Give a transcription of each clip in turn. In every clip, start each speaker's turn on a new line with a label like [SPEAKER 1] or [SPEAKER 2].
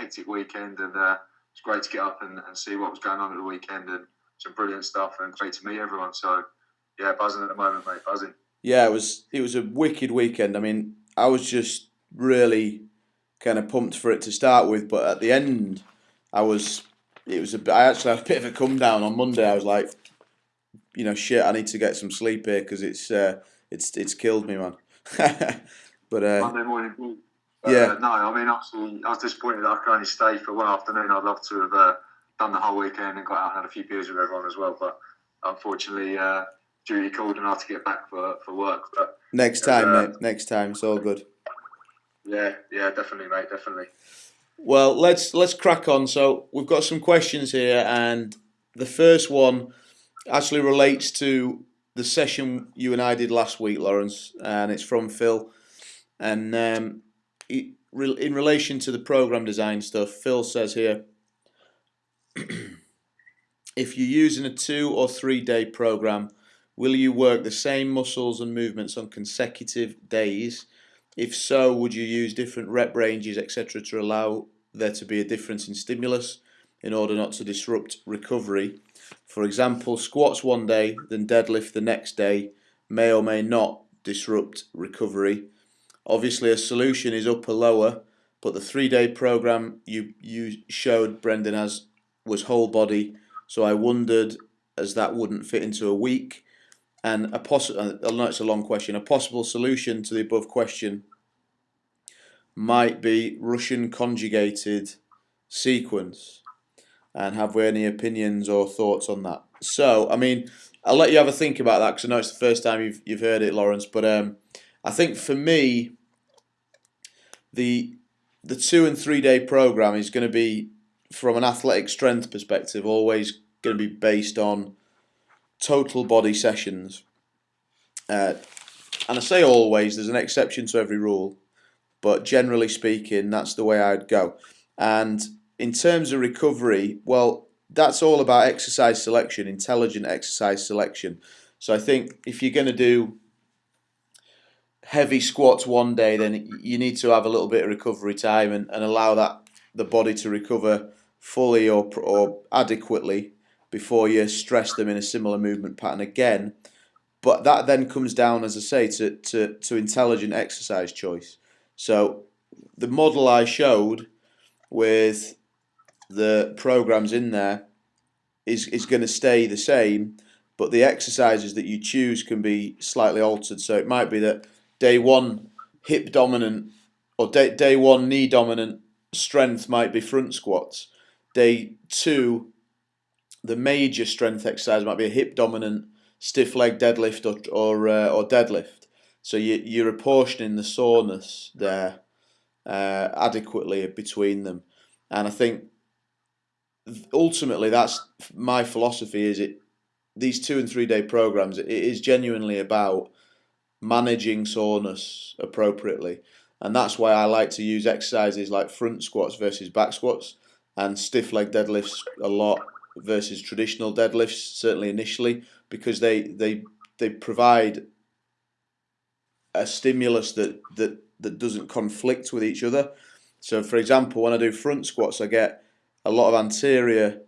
[SPEAKER 1] hectic weekend, and uh, it's great to get up and, and see what was going on at the weekend and some brilliant stuff, and great to meet everyone. So yeah, buzzing at the moment, mate, buzzing.
[SPEAKER 2] Yeah, it was it was a wicked weekend. I mean, I was just really kind of pumped for it to start with, but at the end, I was it was a I actually had a bit of a come down on Monday. I was like, you know, shit, I need to get some sleep here because it's uh, it's it's killed me, man. but uh,
[SPEAKER 1] Monday morning. Uh,
[SPEAKER 2] Yeah.
[SPEAKER 1] No, I mean, obviously, I was disappointed that I could only stay for one afternoon. I'd love to have uh, done the whole weekend and got out and had a few beers with everyone as well. But unfortunately, uh, duty called and I had to get back for, for work. But
[SPEAKER 2] next time,
[SPEAKER 1] uh,
[SPEAKER 2] mate. Next time, it's all good.
[SPEAKER 1] yeah, yeah, definitely, mate, definitely.
[SPEAKER 2] Well, let's let's crack on. So we've got some questions here, and the first one actually relates to the session you and I did last week, Lawrence, and it's from Phil. And um, in relation to the program design stuff, Phil says here, if you're using a two or three day program, will you work the same muscles and movements on consecutive days? If so, would you use different rep ranges, etc., to allow there to be a difference in stimulus in order not to disrupt recovery? For example, squats one day, then deadlift the next day may or may not disrupt recovery. Obviously, a solution is upper lower, but the three day program you you showed Brendan as was whole body, so I wondered as that wouldn't fit into a week. And a possible, I know it's a long question. A possible solution to the above question might be Russian conjugated sequence. And have we any opinions or thoughts on that? So, I mean, I'll let you have a think about that because I know it's the first time you've you've heard it, Lawrence. But um, I think for me, the the two and three day program is going to be, from an athletic strength perspective, always going to be based on total body sessions. Uh, and I say always, there's an exception to every rule, but generally speaking, that's the way I'd go. And in terms of recovery, well, that's all about exercise selection, intelligent exercise selection. So I think if you're going to do heavy squats one day, then you need to have a little bit of recovery time and, and allow that the body to recover fully or, or adequately before you stress them in a similar movement pattern again. But that then comes down, as I say, to, to, to intelligent exercise choice. So the model I showed with the programs in there is, is going to stay the same, but the exercises that you choose can be slightly altered. So it might be that day one hip dominant or day, day one knee dominant strength might be front squats. Day two, the major strength exercise might be a hip dominant stiff leg deadlift or or, uh, or deadlift. So you, you're apportioning the soreness there uh, adequately between them, and I think ultimately that's my philosophy. Is it these two and three day programs? It is genuinely about managing soreness appropriately, and that's why I like to use exercises like front squats versus back squats and stiff leg deadlifts a lot versus traditional deadlifts. Certainly initially, because they they they provide a stimulus that that that doesn't conflict with each other. So, for example, when I do front squats, I get a lot of anterior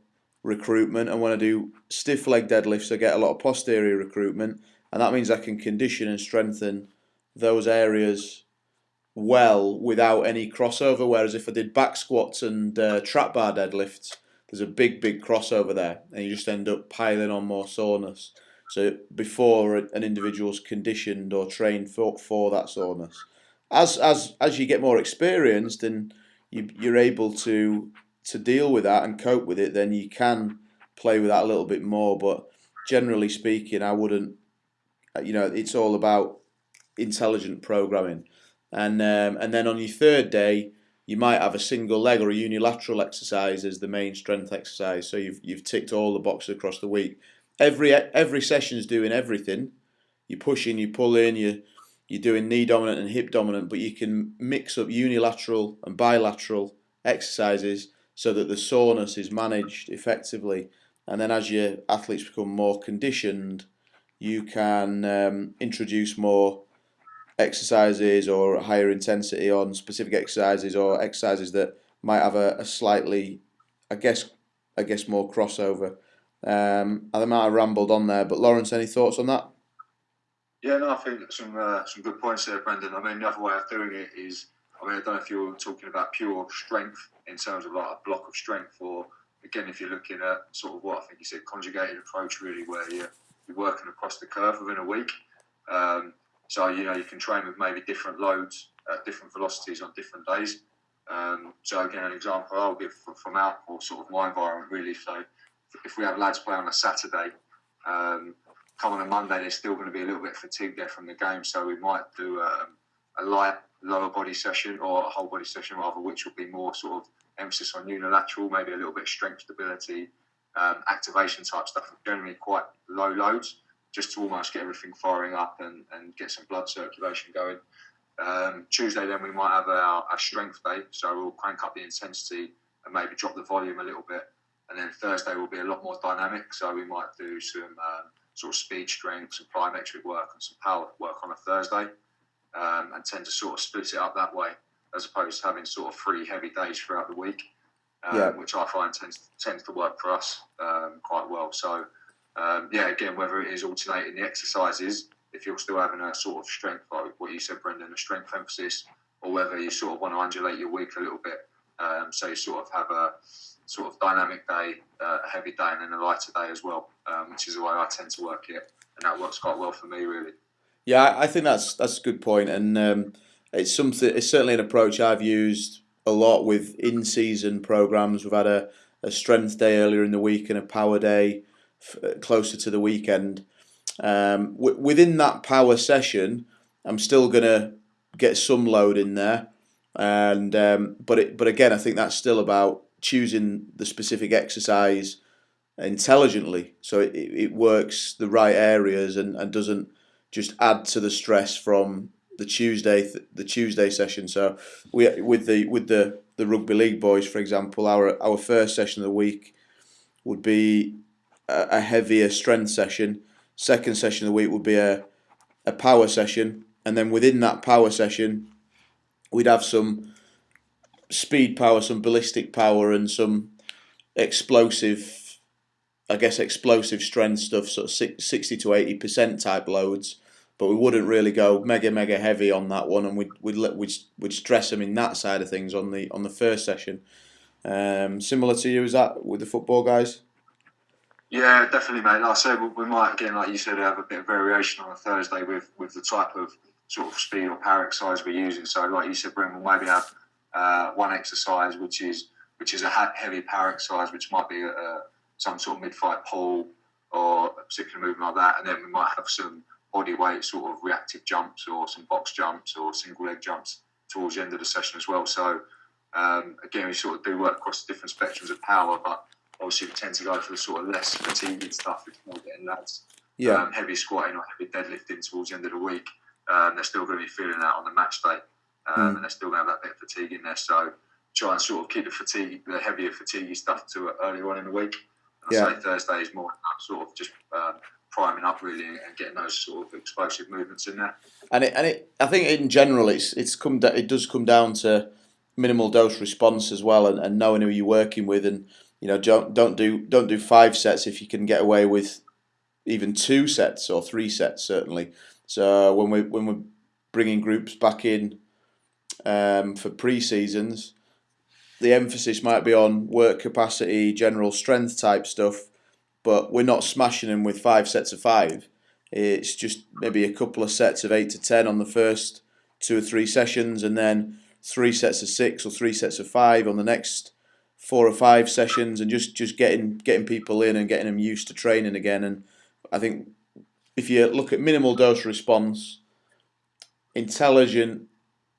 [SPEAKER 2] recruitment, and when I do stiff leg deadlifts, I get a lot of posterior recruitment, and that means I can condition and strengthen those areas well without any crossover. Whereas if I did back squats and uh, trap bar deadlifts, there's a big, big crossover there, and you just end up piling on more soreness. So before an individual's conditioned or trained for, for that soreness, as as as you get more experienced and you, you're able to to deal with that and cope with it, then you can play with that a little bit more. But generally speaking, I wouldn't. You know, it's all about intelligent programming, and um, and then on your third day, you might have a single leg or a unilateral exercise as the main strength exercise. So you've you've ticked all the boxes across the week. Every every session is doing everything. You're pushing, you're pulling, you you're doing knee dominant and hip dominant, but you can mix up unilateral and bilateral exercises so that the soreness is managed effectively. And then as your athletes become more conditioned, you can um, introduce more exercises or higher intensity on specific exercises or exercises that might have a, a slightly, I guess, I guess more crossover. Um, I might have rambled on there, but Lawrence, any thoughts on that?
[SPEAKER 1] Yeah, no, I think some uh, some good points there, Brendan. I mean, the other way of doing it is, I mean, I don't know if you're talking about pure strength in terms of like a block of strength, or again, if you're looking at sort of what I think you said, conjugated approach, really, where you're, you're working across the curve within a week. Um, so you know you can train with maybe different loads at different velocities on different days. Um, so again, an example I'll give from our or sort of my environment really. So if we have lads play on a Saturday, um, come on a Monday, they're still going to be a little bit fatigued there from the game. So we might do um, a light lower body session or a whole body session rather, which will be more sort of emphasis on unilateral, maybe a little bit of strength stability, um, activation type stuff. Generally quite low loads, just to almost get everything firing up and, and get some blood circulation going. Um, Tuesday, then we might have our, our strength day, so we'll crank up the intensity and maybe drop the volume a little bit. And then Thursday will be a lot more dynamic, so we might do some um, sort of speed strength, some plyometric work, and some power work on a Thursday, um, and tend to sort of split it up that way, as opposed to having sort of three heavy days throughout the week, um, yeah. which I find tends tends to work for us um, quite well. So, um, yeah, again, whether it is alternating the exercises if you're still having a sort of strength, like what you said, Brendan, a strength emphasis, or whether you sort of want to undulate your week a little bit. Um, so you sort of have a sort of dynamic day, uh, a heavy day, and then a lighter day as well, um, which is the way I tend to work it, and that works quite well for me, really.
[SPEAKER 2] Yeah, I think that's that's a good point, and um, it's something. It's certainly an approach I've used a lot with in-season programs. We've had a, a strength day earlier in the week and a power day f- closer to the weekend, um, within that power session, I'm still gonna get some load in there, and um, but it, but again, I think that's still about choosing the specific exercise intelligently, so it, it works the right areas and, and doesn't just add to the stress from the Tuesday the Tuesday session. So we with the with the the rugby league boys, for example, our our first session of the week would be a, a heavier strength session second session of the week would be a, a power session, and then within that power session, we'd have some speed power, some ballistic power, and some explosive, I guess, explosive strength stuff, sort of 60 to 80% type loads. But we wouldn't really go mega mega heavy on that one, and we'd we'd we'd, we'd stress them in that side of things on the on the first session. Um, similar to you, is that with the football guys?
[SPEAKER 1] Yeah, definitely, mate. Like I said, we might again, like you said, have a bit of variation on a Thursday with with the type of sort of speed or power exercise we're using. So, like you said, Brent, we'll maybe have uh, one exercise which is which is a heavy power exercise, which might be a, some sort of mid-thigh pull or a particular movement like that, and then we might have some body weight sort of reactive jumps or some box jumps or single leg jumps towards the end of the session as well. So um, again, we sort of do work across different spectrums of power, but obviously we tend to go for the sort of less fatiguing stuff if you're getting lads yeah. Um, heavy squatting or heavy deadlifting towards the end of the week. Um, they're still going to be feeling that on the match day, um, mm. and they're still going to have that bit of fatigue in there. So try and sort of keep the fatigue, the heavier fatiguey stuff to earlier on in the week. And yeah. I say Thursday is more that sort of just um, priming up really and getting those sort of explosive movements in there.
[SPEAKER 2] And it, and it, I think in general, it's it's come it does come down to minimal dose response as well, and, and knowing who you're working with and you know, don't don't do don't do five sets if you can get away with even two sets or three sets certainly. So when we when we're bringing groups back in um, for pre seasons, the emphasis might be on work capacity, general strength type stuff, but we're not smashing them with five sets of five. It's just maybe a couple of sets of eight to ten on the first two or three sessions, and then three sets of six or three sets of five on the next four or five sessions and just, just getting getting people in and getting them used to training again. And I think if you look at minimal dose response, intelligent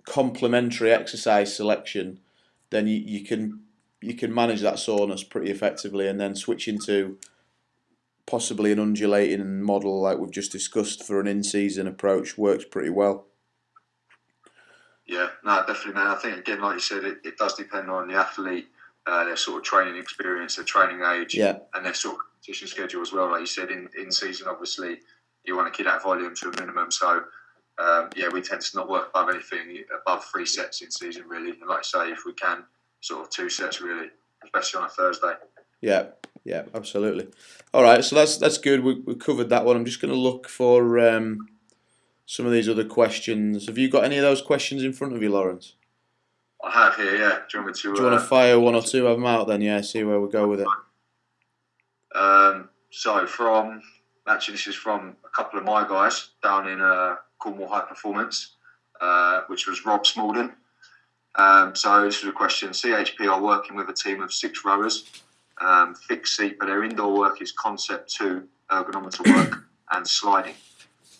[SPEAKER 2] complementary exercise selection, then you, you can you can manage that soreness pretty effectively and then switch into possibly an undulating model like we've just discussed for an in-season approach works pretty well.
[SPEAKER 1] Yeah, no, definitely, man. I think again, like you said, it, it does depend on the athlete uh, their sort of training experience, their training age,
[SPEAKER 2] yeah.
[SPEAKER 1] and their sort of competition schedule as well. Like you said, in, in season, obviously, you want to keep that volume to a minimum. So, um, yeah, we tend to not work above anything above three sets in season, really. And like I say, if we can sort of two sets really, especially on a Thursday.
[SPEAKER 2] Yeah, yeah, absolutely. All right, so that's that's good. We we covered that one. I'm just going to look for um, some of these other questions. Have you got any of those questions in front of you, Lawrence?
[SPEAKER 1] I have here. Yeah. Do you want me to?
[SPEAKER 2] Do you want to
[SPEAKER 1] uh,
[SPEAKER 2] fire one or two of them out then? Yeah, see where we go with it.
[SPEAKER 1] Um, so from actually, this is from a couple of my guys down in uh, Cornwall High Performance, uh, which was Rob Smalden. Um, so this is a question. CHP are working with a team of six rowers, um, fixed seat, but their indoor work is concept two, ergonometer work and sliding.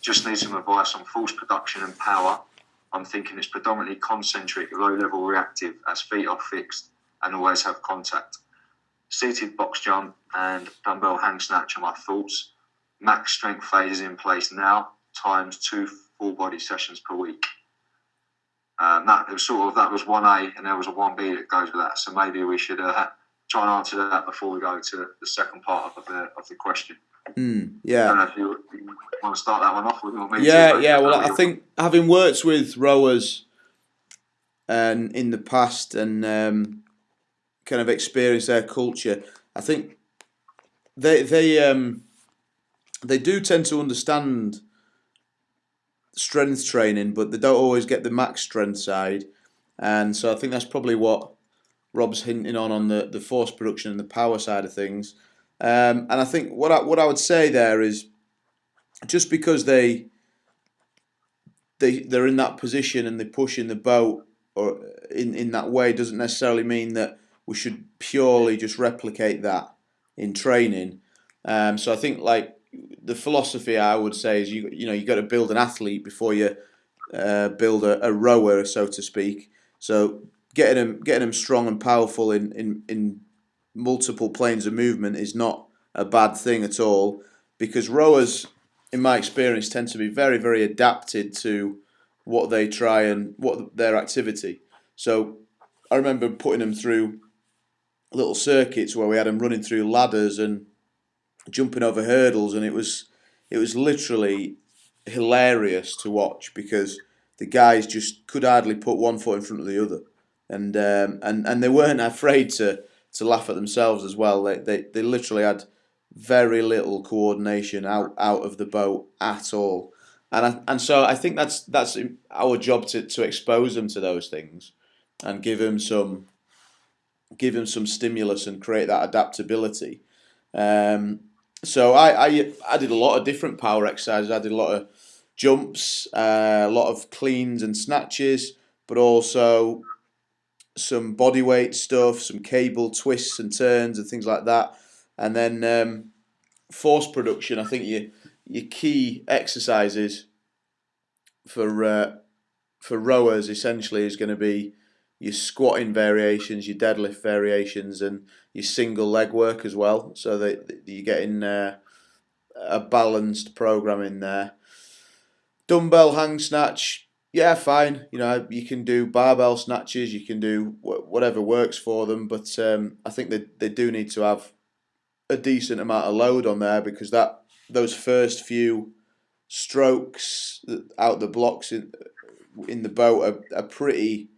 [SPEAKER 1] Just need some advice on force production and power. I'm thinking it's predominantly concentric, low level reactive, as feet are fixed and always have contact. Seated box jump and dumbbell hang snatch are my thoughts. Max strength phase is in place now, times two full body sessions per week. Um, that was sort of that was one A, and there was a one B that goes with that. So maybe we should uh, try and answer that before we go to the second part of the of the question.
[SPEAKER 2] Mm,
[SPEAKER 1] I don't
[SPEAKER 2] yeah,
[SPEAKER 1] know if you, want to start that one off. Or me
[SPEAKER 2] yeah, yeah. Well, I think having worked with rowers and in the past and um, kind of experienced their culture, I think they they um, they do tend to understand strength training, but they don't always get the max strength side, and so I think that's probably what Rob's hinting on on the, the force production and the power side of things. Um, and I think what I, what I would say there is just because they they they're in that position and they push in the boat or in, in that way doesn't necessarily mean that we should purely just replicate that in training. Um, so I think like the philosophy I would say is you you know you got to build an athlete before you uh, build a, a rower so to speak. So getting them getting them strong and powerful in, in, in multiple planes of movement is not a bad thing at all because rowers in my experience tend to be very very adapted to what they try and what their activity. So i remember putting them through little circuits where we had them running through ladders and jumping over hurdles and it was it was literally hilarious to watch because the guys just could hardly put one foot in front of the other and um, and and they weren't afraid to to laugh at themselves as well they they, they literally had very little coordination out out of the boat at all. And I, and so I think that's that's our job to, to expose them to those things and give them some give them some stimulus and create that adaptability. Um, so I, I I did a lot of different power exercises. I did a lot of jumps, uh, a lot of cleans and snatches, but also some body weight stuff, some cable twists and turns and things like that. And then um, force production. I think your your key exercises for uh, for rowers essentially is going to be your squatting variations, your deadlift variations, and your single leg work as well. So that you're getting uh, a balanced program in there. Dumbbell hang snatch, yeah, fine. You know, you can do barbell snatches, you can do wh- whatever works for them, but um, I think they, they do need to have a decent amount of load on there because that those first few strokes out the blocks in in the boat are, are pretty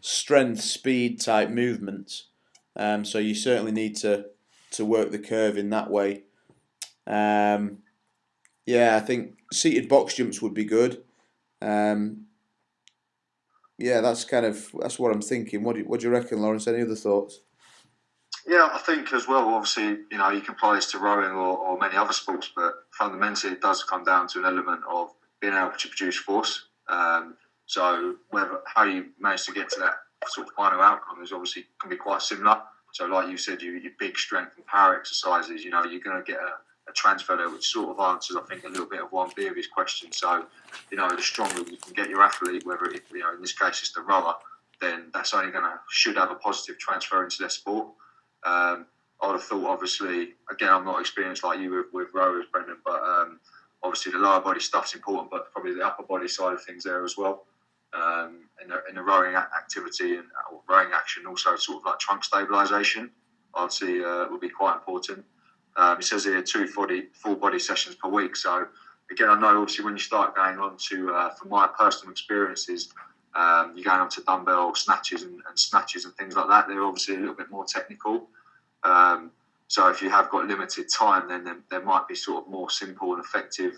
[SPEAKER 2] strength speed type movements. Um, so you certainly need to to work the curve in that way. Um, yeah, I think seated box jumps would be good. Um, yeah, that's kind of that's what I'm thinking. What do you, what do you reckon, Lawrence? Any other thoughts?
[SPEAKER 1] Yeah, I think as well. Obviously, you know, you can apply this to rowing or, or many other sports, but fundamentally, it does come down to an element of being able to produce force. Um, so, whether how you manage to get to that sort of final outcome is obviously can be quite similar. So, like you said, you your big strength and power exercises. You know, you're going to get a, a transfer there, which sort of answers, I think, a little bit of one B of his question. So, you know, the stronger you can get your athlete, whether it, you know, in this case, it's the rower, then that's only going to should have a positive transfer into their sport. Um, I would have thought, obviously, again, I'm not experienced like you with, with rowers, Brendan, but um, obviously the lower body stuff's important, but probably the upper body side of things there as well. Um, in, the, in the rowing activity and rowing action, also sort of like trunk stabilisation, I'd say uh, would be quite important. Um, it says here two body, full body sessions per week. So again, I know obviously when you start going on to, uh, from my personal experiences, Um, you're going on to dumbbell snatches and, and, snatches and things like that. They're obviously a little bit more technical. Um, so if you have got limited time, then there, there, might be sort of more simple and effective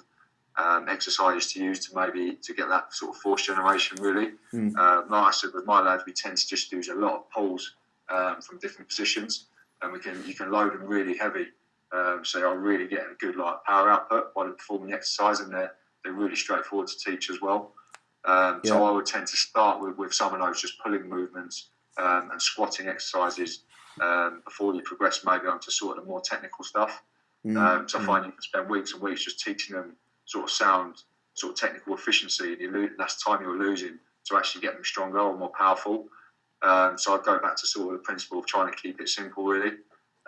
[SPEAKER 1] um, exercises to use to maybe to get that sort of force generation really. Mm. Uh, like I said, with my lads, we tend to just use a lot of pulls um, from different positions, and we can you can load them really heavy. Um, so you're really getting a good like power output while performing the exercise, and they're they're really straightforward to teach as well. Um, yeah. So I would tend to start with, with some of those just pulling movements um, and squatting exercises um, before you progress maybe onto sort of the more technical stuff. Mm. Um, so I find you can spend weeks and weeks just teaching them sort of sound, sort of technical efficiency, and you lose, that's time you're losing to actually get them stronger or more powerful. Um, so I'd go back to sort of the principle of trying to keep it simple, really.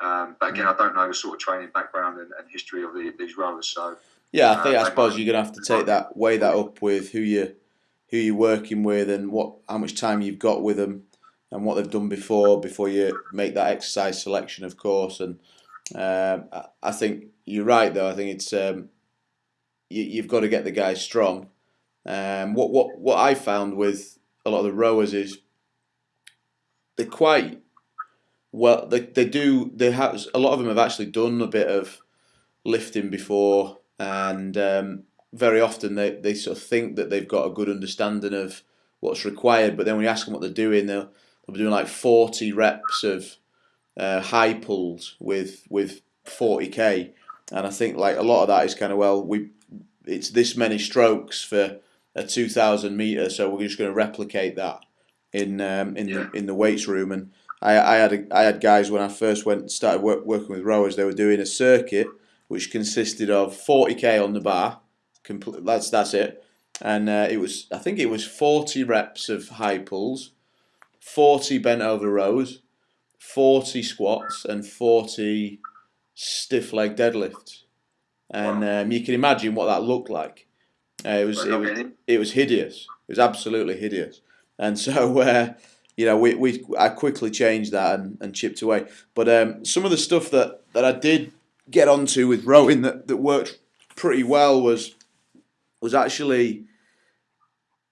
[SPEAKER 1] Um, but again, mm. I don't know the sort of training background and, and history of the, these rowers. So
[SPEAKER 2] yeah, I think uh, I suppose you're gonna have to take that weigh that up with who you who you're working with and what how much time you've got with them and what they've done before before you make that exercise selection, of course. And um, I think you're right, though. I think it's um, you, have got to get the guys strong. Um, what what what I found with a lot of the rowers is they're quite well. They they do they have a lot of them have actually done a bit of lifting before, and um, very often they, they sort of think that they've got a good understanding of what's required, but then when you ask them what they're doing, they'll, they'll be doing like 40 reps of uh, high pulls with with 40k, and I think like a lot of that is kind of well we it's this many strokes for a 2,000 meter, so we're just going to replicate that in um, in yeah. the in the weights room. And I, I had a, I had guys when I first went started work, working with rowers, they were doing a circuit which consisted of 40k on the bar, complete. That's that's it, and uh, it was I think it was 40 reps of high pulls, 40 bent over rows, 40 squats, and 40 stiff leg deadlifts and um, you can imagine what that looked like. Uh, it was it was it was hideous. It was absolutely hideous, and so uh, you know we, we I quickly changed that and, and chipped away. But um, some of the stuff that, that I did get onto with rowing that, that worked pretty well was was actually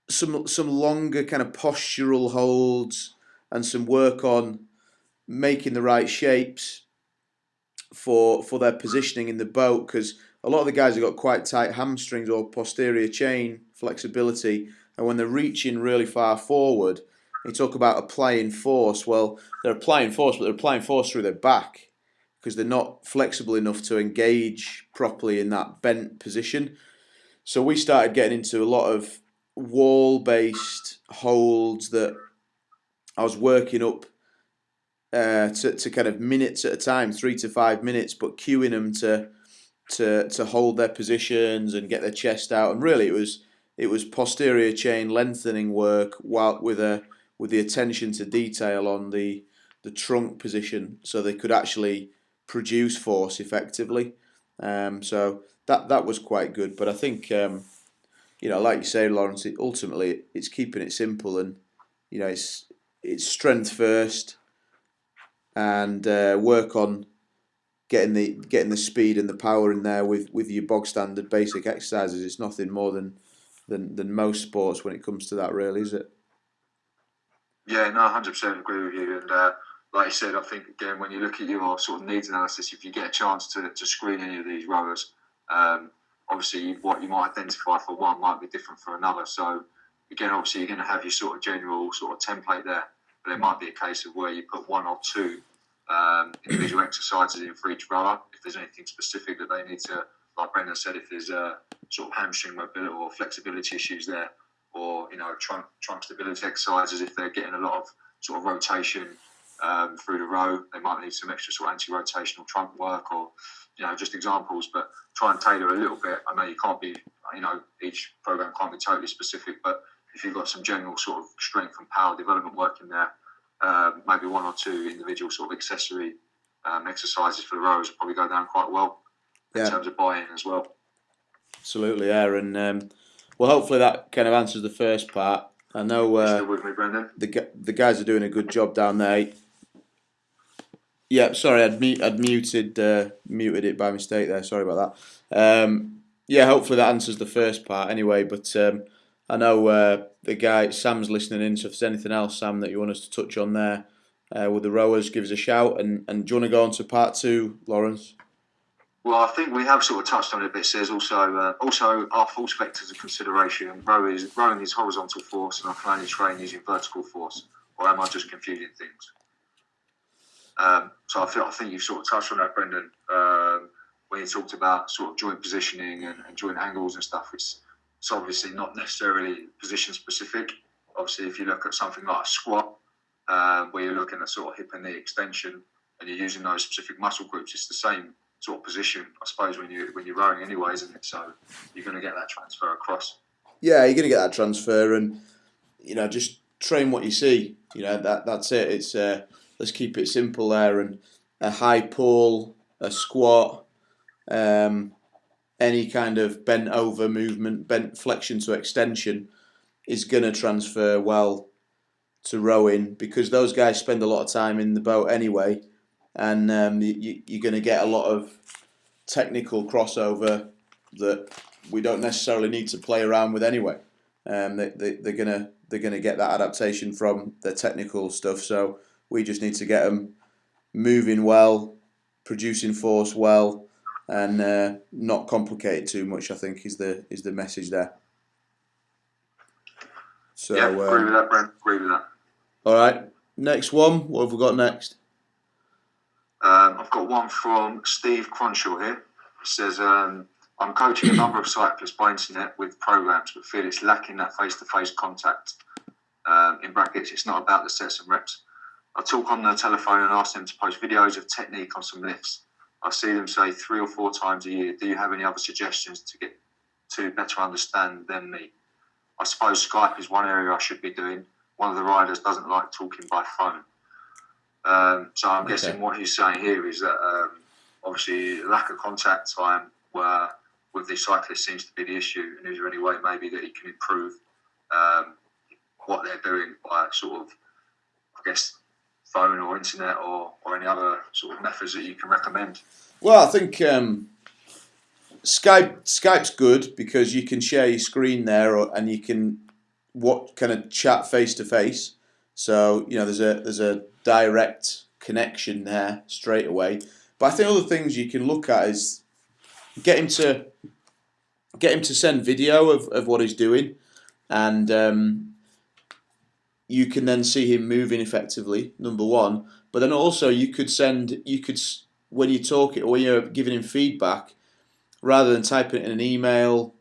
[SPEAKER 2] some some longer kind of postural holds and some work on making the right shapes for for their positioning in the boat because a lot of the guys have got quite tight hamstrings or posterior chain flexibility, and when they're reaching really far forward, they talk about applying force. Well, they're applying force, but they're applying force through their back because they're not flexible enough to engage properly in that bent position. So we started getting into a lot of wall-based holds that I was working up uh, to, to kind of minutes at a time, three to five minutes, but cueing them to to to hold their positions and get their chest out. And really, it was it was posterior chain lengthening work while with a with the attention to detail on the the trunk position, so they could actually produce force effectively. Um, so that that was quite good. But I think um, you know, like you say, Lawrence, it, ultimately it's keeping it simple and you know it's it's strength first and uh, work on getting the getting the speed and the power in there with, with your bog standard basic exercises. It's nothing more than, than than most sports when it comes to that, really, is it?
[SPEAKER 1] Yeah, no, hundred percent agree with you. And uh, like you said, I think again when you look at your sort of needs analysis, if you get a chance to, to screen any of these rowers, um, obviously what you might identify for one might be different for another. So again, obviously you're going to have your sort of general sort of template there, but it might be a case of where you put one or two um, individual exercises in for each rower. If there's anything specific that they need to, like Brendan said, if there's a sort of hamstring mobility or flexibility issues there, or you know trunk trunk stability exercises, if they're getting a lot of sort of rotation um, through the row, they might need some extra sort of anti-rotational trunk work, or you know just examples. But try and tailor a little bit. I know you can't be, you know, each program can't be totally specific, but if you've got some general sort of strength and power development work in there um, maybe one or two individual sort of accessory um, exercises for the rows rowers probably go down quite well in terms of buy-in as well.
[SPEAKER 2] Absolutely, yeah, and um, well, hopefully that kind of answers the first part. I know uh,
[SPEAKER 1] me.
[SPEAKER 2] The the guys are doing a good job down there. Yeah, sorry, I'd, mu- I'd muted uh, muted it by mistake there. Sorry about that. Um, yeah, hopefully that answers the first part anyway. But um, I know uh, the guy Sam's listening in, so if there's anything else, Sam, that you want us to touch on there uh, with the rowers, give us a shout. And, and do you want to go on to part two, Lawrence?
[SPEAKER 1] Well, I think we have sort of touched on it a bit. Says also, uh, also our force vectors of consideration. Rowing is, rowing is horizontal force, and can only train using vertical force. Or am I just confusing things? Um, so I feel I think you've sort of touched on that, Brendan, um, when you talked about sort of joint positioning and, and joint angles and stuff. It's it's obviously not necessarily position specific. Obviously, if you look at something like a squat, uh, where you're looking at sort of hip and knee extension, and you're using those specific muscle groups, it's the same sort of position, I suppose, when you when you're rowing anyway, isn't it? So you're going to get that transfer across.
[SPEAKER 2] Yeah, you're going to get that transfer, and you know, just train what you see. You know, that that's it. It's uh, let's keep it simple there, and a high pull, a squat, um, any kind of bent over movement, bent flexion to extension, is going to transfer well to rowing because those guys spend a lot of time in the boat anyway and um, you, you're going to get a lot of technical crossover that we don't necessarily need to play around with anyway. Um, they, they, they're gonna they're gonna get that adaptation from the technical stuff. So we just need to get them moving well, producing force well, and uh, not complicate it too much. I think is the is the message there.
[SPEAKER 1] So yeah, agree uh, with that, Brent. Agree with that.
[SPEAKER 2] All right, next one. What have we got next?
[SPEAKER 1] Um, I've got one from Steve Cronshaw here. He says, um, I'm coaching a number of cyclists by internet with programs, but feel it's lacking that face to face contact. Um, in brackets, it's not about the sets and reps. I talk on the telephone and ask them to post videos of technique on some lifts. I see them say three or four times a year, Do you have any other suggestions to get to better understand than me? I suppose Skype is one area I should be doing. One of the riders doesn't like talking by phone. Um, so I'm okay. guessing what he's saying here is that um, obviously lack of contact time where with the cyclist seems to be the issue, and is there any way maybe that he can improve um, what they're doing by sort of, I guess, phone or internet or, or any other sort of methods that you can recommend?
[SPEAKER 2] Well, I think um, Skype Skype's good because you can share your screen there, or, and you can what kind of chat face to face. So you know, there's a there's a direct connection there straight away. But I think other things you can look at is get him to get him to send video of, of what he's doing, and um, you can then see him moving effectively. Number one, but then also you could send you could when you talk it or when you're giving him feedback, rather than typing it in an email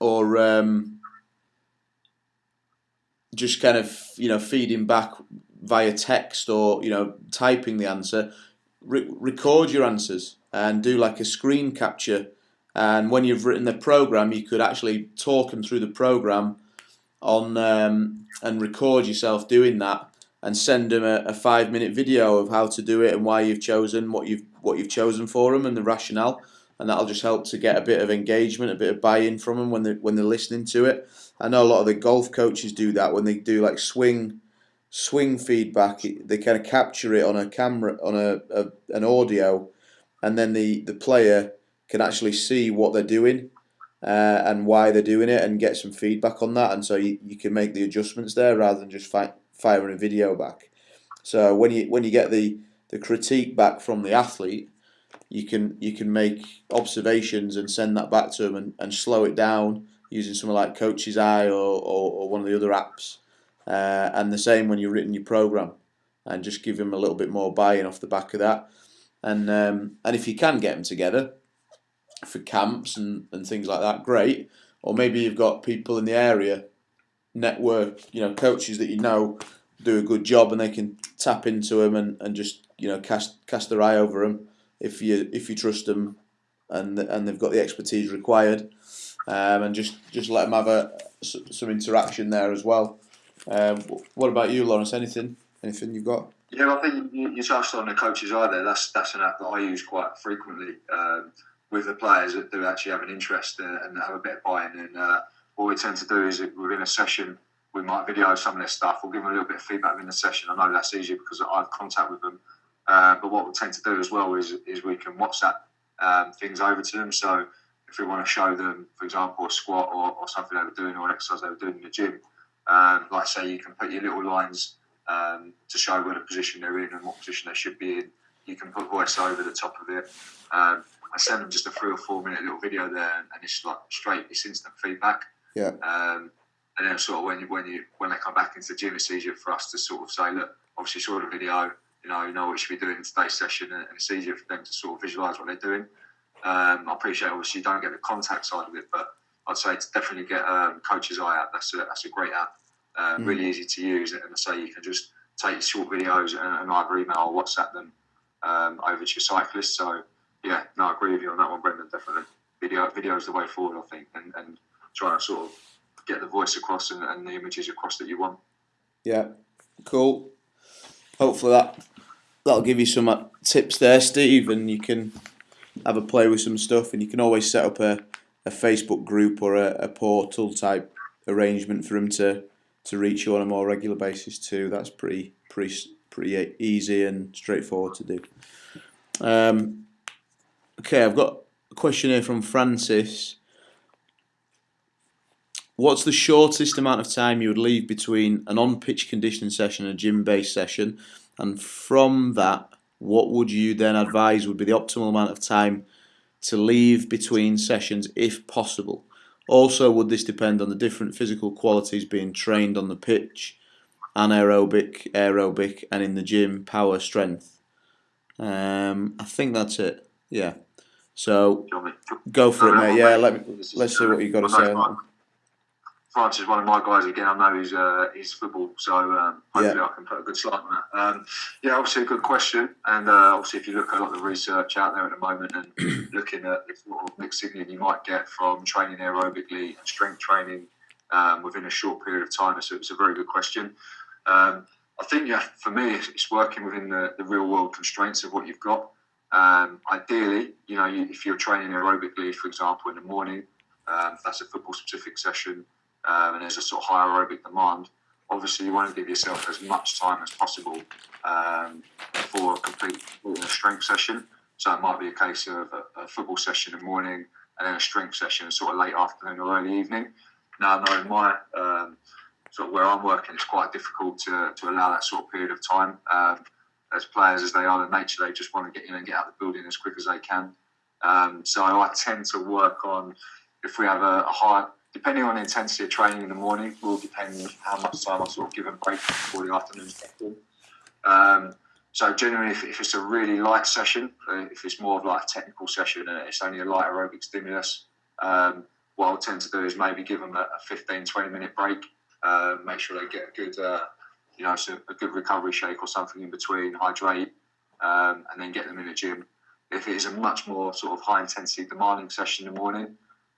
[SPEAKER 2] or um, just kind of you know feeding back via text or you know typing the answer, re record your answers and do like a screen capture. And when you've written the program, you could actually talk them through the program on um, and record yourself doing that and send them a, a, five minute video of how to do it and why you've chosen what you've what you've chosen for them and the rationale and that'll just help to get a bit of engagement a bit of buy-in from them when they when they're listening to it I know a lot of the golf coaches do that when they do like swing swing feedback. They kind of capture it on a camera, on a, a an audio, and then the the player can actually see what they're doing uh, and why they're doing it, and get some feedback on that. And so you, you can make the adjustments there rather than just fi firing a video back. So when you when you get the the critique back from the athlete, you can you can make observations and send that back to them and, and slow it down using something like Coach's Eye or, or, or one of the other apps uh, and the same when you've written your program, and just give them a little bit more buy-in off the back of that. And um, and if you can get them together for camps and, and things like that, great. Or maybe you've got people in the area, network, you know, coaches that you know do a good job, and they can tap into them and, and just you know cast cast their eye over them if you if you trust them and and they've got the expertise required, um, and just just let them have a some interaction there as well. Um, what about you, Lawrence? Anything? Anything you've got?
[SPEAKER 1] Yeah, I think you, touched on the Coach's Eye there. That's that's an app that I use quite frequently um, with the players that do actually have an interest and have a bit of buy-in. And uh, what we tend to do is within a session, we might video some of their stuff. We'll give them a little bit of feedback in the session. I know that's easier because I have contact with them. Uh, but what we tend to do as well is is we can WhatsApp um, things over to them. So if we want to show them, for example, a squat or, or something they were doing or an exercise they were doing in the gym, um, like say you can put your little lines um, to show where the position they're in and what position they should be in. You can put voice over the top of it. Um, I send them just a three or four minute little video there, and it's like straight, it's instant feedback.
[SPEAKER 2] Yeah.
[SPEAKER 1] Um, and then sort of when you when you when they come back into the gym, it's easier for us to sort of say, look, obviously saw the video, you know, you know what you should be doing in today's session, and it's easier for them to sort of visualise what they're doing. Um, I appreciate obviously you don't get the contact side of it, but I'd say to definitely get um, Coach's Eye app. That's a that's a great app, uh, mm. really easy to use, and I say you can just take short videos and, and either email or WhatsApp them um, over to your cyclist. So yeah, no, I agree with you on that one, Brendan. Definitely, video video is the way forward, I think, and, and trying to sort of get the voice across and, and the images across that you want.
[SPEAKER 2] Yeah, cool. Hopefully that that'll give you some uh, tips there, Steve, and you can have a play with some stuff, and you can always set up a, a Facebook group or a, a portal type arrangement for them to to reach you on a more regular basis too. That's pretty pretty pretty easy and straightforward to do. Um, okay, I've got a question here from Francis. What's the shortest amount of time you would leave between an on-pitch conditioning session and a gym-based session? And from that, what would you then advise would be the optimal amount of time to leave between sessions if possible? Also, would this depend on the different physical qualities being trained on the pitch, anaerobic, aerobic, and in the gym, power, strength? Um, I think that's it. Yeah. So go for it, mate. Yeah, let me, let's see what you've got to say.
[SPEAKER 1] Francis one of my guys again. I know he's uh, he's football, so um, hopefully yeah. I can put a good slide on that. Um, yeah, obviously a good question, and uh, obviously if you look at a lot of the research out there at the moment and looking at the sort of mixed signal you might get from training aerobically and strength training um, within a short period of time, so it's a very good question. Um, I think yeah, for me, it's working within the, the real world constraints of what you've got. Um, ideally, you know, if you're training aerobically, for example, in the morning, um, that's a football specific session um, and there's a sort of high aerobic demand, obviously you want to give yourself as much time as possible um, for a complete strength session. So it might be a case of a, a, football session in the morning and then a strength session sort of late afternoon or early evening. Now, knowing my um, sort of where I'm working, it's quite difficult to, to allow that sort of period of time. Um, as players as they are in nature, they just want to get in and get out of the building as quick as they can. Um, so I tend to work on if we have a, a high depending on the intensity of training in the morning, will depend on how much time I sort of give a break before the afternoon session. Um, so generally, if, if, it's a really light session, uh, if it's more of like a technical session and it's only a light aerobic stimulus, um, what I'll tend to do is maybe give them a, a 15, 20 minute break, uh, make sure they get a good, uh, you know, a good recovery shake or something in between, hydrate, um, and then get them in the gym. If it is a much more sort of high intensity demanding session in the morning,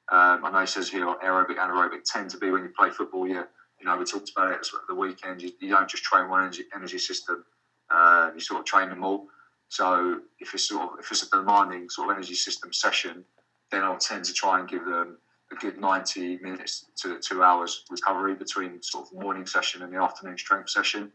[SPEAKER 1] um, I know it says here aerobic, anaerobic tend to be when you play football. You, you know, we talked about it at the weekend. You, you don't just train one energy, energy system. Uh, you sort of train them all. So if it's sort of if it's a demanding sort of energy system session, then I'll tend to try and give them a good 90 minutes to two hours recovery between sort of morning session and the afternoon strength session.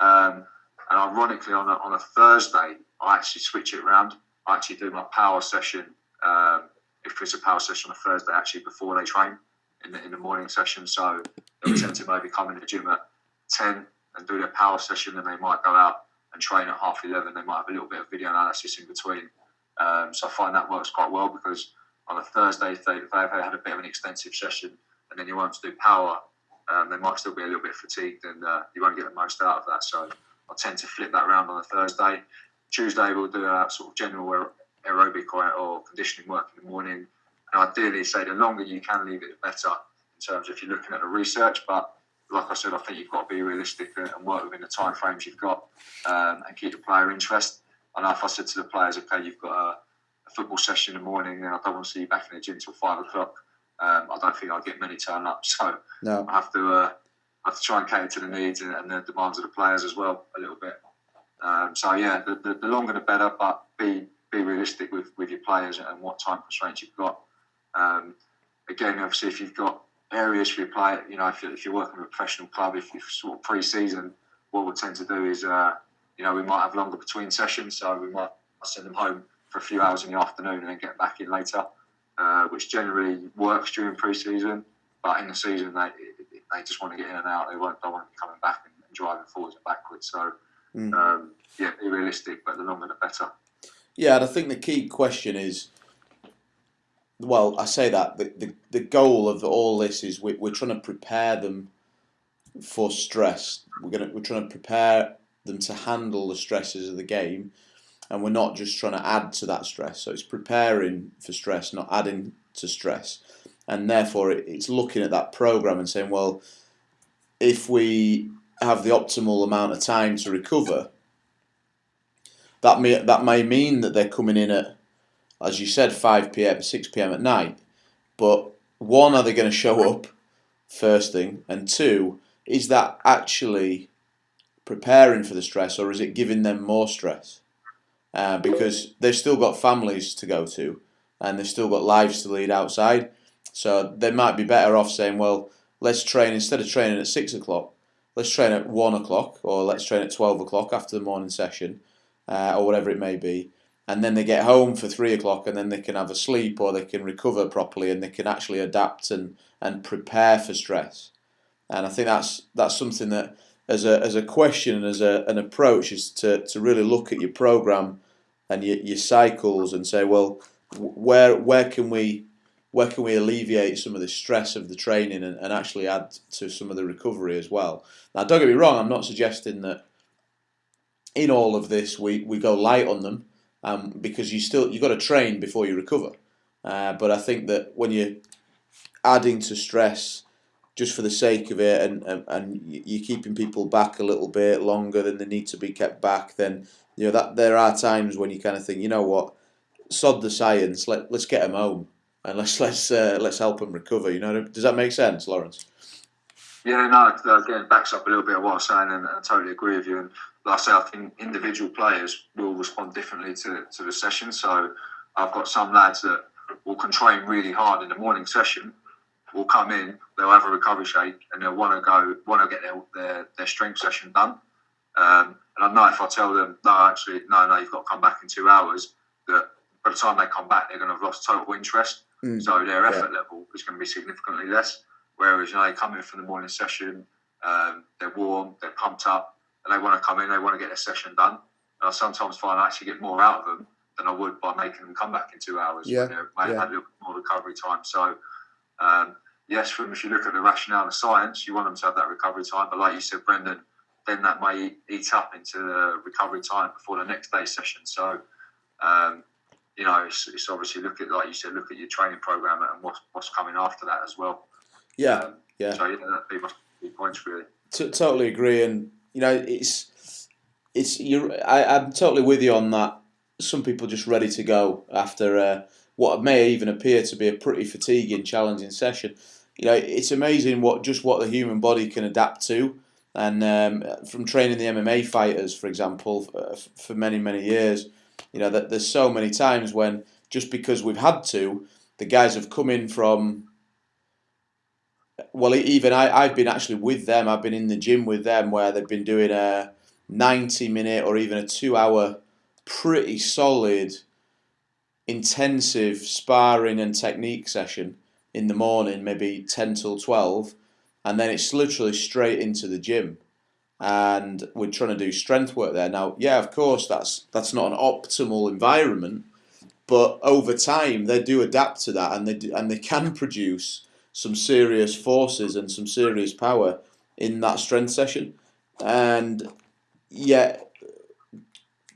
[SPEAKER 1] Um, and ironically, on a, on a Thursday, I actually switch it around. I actually do my power session um, if it's a power session on a Thursday, actually before they train in the, in the morning session. So they tend to maybe come in the gym at 10 and do their power session, and they might go out and train at half 11. They might have a little bit of video analysis in between. Um, so I find that works quite well because on a Thursday, if, they, if they've had a bit of an extensive session and then you want to do power, um, they might still be a little bit fatigued and uh, you won't get the most out of that. So I tend to flip that around on a Thursday. Tuesday, we'll do a sort of general aerobic or, or conditioning work in the morning. And ideally, say the longer you can leave it, the better in terms of if you're looking at the research. But like I said, I think you've got to be realistic and work within the time frames you've got um, and keep the player interest. I know if I said to the players, okay, you've got a, a, football session in the morning and I don't want to see you back in the gym until five o'clock, um, I don't think I'll get many turn up. So no. I have to uh, I have to try and cater to the needs and, and, the demands of the players as well a little bit. Um, so yeah, the, the, the, longer the better, but be be realistic with, with your players and what time constraints you've got. Um, again, obviously, if you've got areas for your player, you know, if you're, if you're working with a professional club, if you're sort of pre-season, what we'll tend to do is, uh, you know, we might have longer between sessions, so we might send them home for a few hours in the afternoon and then get back in later. uh, which generally works during pre-season. But in the season, they they just want to get in and out. They won't, don't want to be coming back and, and driving forwards and backwards. So, mm. um, yeah, be realistic, but the longer the better.
[SPEAKER 2] Yeah, and I think the key question is well, I say that the, the, the goal of all this is we, we're trying to prepare them for stress. We're gonna we're trying to prepare them to handle the stresses of the game, and we're not just trying to add to that stress. So it's preparing for stress, not adding to stress, and therefore it's looking at that program and saying, well, if we have the optimal amount of time to recover, that may that may mean that they're coming in at as you said, 5 p.m., 6 p.m. at night. But one, are they going to show up? First thing, and two, is that actually preparing for the stress, or is it giving them more stress? Uh, because they've still got families to go to, and they've still got lives to lead outside. So they might be better off saying, well, let's train instead of training at six o'clock, let's train at one o'clock, or let's train at twelve o'clock after the morning session, uh, or whatever it may be and then they get home for three o'clock and then they can have a sleep or they can recover properly and they can actually adapt and, and prepare for stress. And I think that's that's something that as a as a question and as a, an approach is to, to really look at your program and your, your cycles and say, well, where where can we where can we alleviate some of the stress of the training and, and actually add to some of the recovery as well. Now don't get me wrong, I'm not suggesting that in all of this we, we go light on them um, because you still you've got to train before you recover. Uh, but I think that when you're adding to stress just for the sake of it, and, and, and you're keeping people back a little bit longer than they need to be kept back, then you know that there are times when you kind of think, you know what, sod the science, let let's get them home and let's let's uh, let's help them recover. You know, does that make sense, Lawrence?
[SPEAKER 1] Yeah, no, again, backs up a little bit of what I'm saying, and I totally agree with you. And like I say, I think individual players will respond differently to, to the session. So I've got some lads that will can train really hard in the morning session, will come in, they'll have a recovery shake, and they'll want to go, want to get their, their, their strength session done. Um, and I know if I tell them, no, actually, no, no, you've got to come back in two hours, that by the time they come back, they're going to have lost total interest. Mm. So their effort yeah. level is going to be significantly less. Whereas, you know, they come in for the morning session, um, they're warm, they're pumped up, and they want to come in, they want to get their session done. And I sometimes find I actually get more out of them than I would by making them come back in two hours.
[SPEAKER 2] Yeah,
[SPEAKER 1] they yeah.
[SPEAKER 2] have
[SPEAKER 1] a little more recovery time. So, um, yes, from if you look at the rationale of science, you want them to have that recovery time. But like you said, Brendan, then that may eat up into the recovery time before the next day's session. So, um, you know, it's, it's, obviously look at like you said, look at your training program and what's what's coming after that as well.
[SPEAKER 2] Yeah, um, yeah.
[SPEAKER 1] So yeah, that'd be my points really.
[SPEAKER 2] T- totally agree, and you know, it's it's you. I'm totally with you on that. Some people just ready to go after uh, what may even appear to be a pretty fatiguing, challenging session. You know, it's amazing what just what the human body can adapt to. And um, from training the MMA fighters, for example, for, for many many years, you know that there's so many times when just because we've had to, the guys have come in from well, even I, I've been actually with them. I've been in the gym with them where they've been doing a 90 minute or even a two hour, pretty solid, intensive sparring and technique session in the morning, maybe 10 till 12. And then it's literally straight into the gym. And we're trying to do strength work there. Now, yeah, of course, that's that's not an optimal environment, but over time they do adapt to that, and they do, and they can produce some serious forces and some serious power in that strength session. And yet,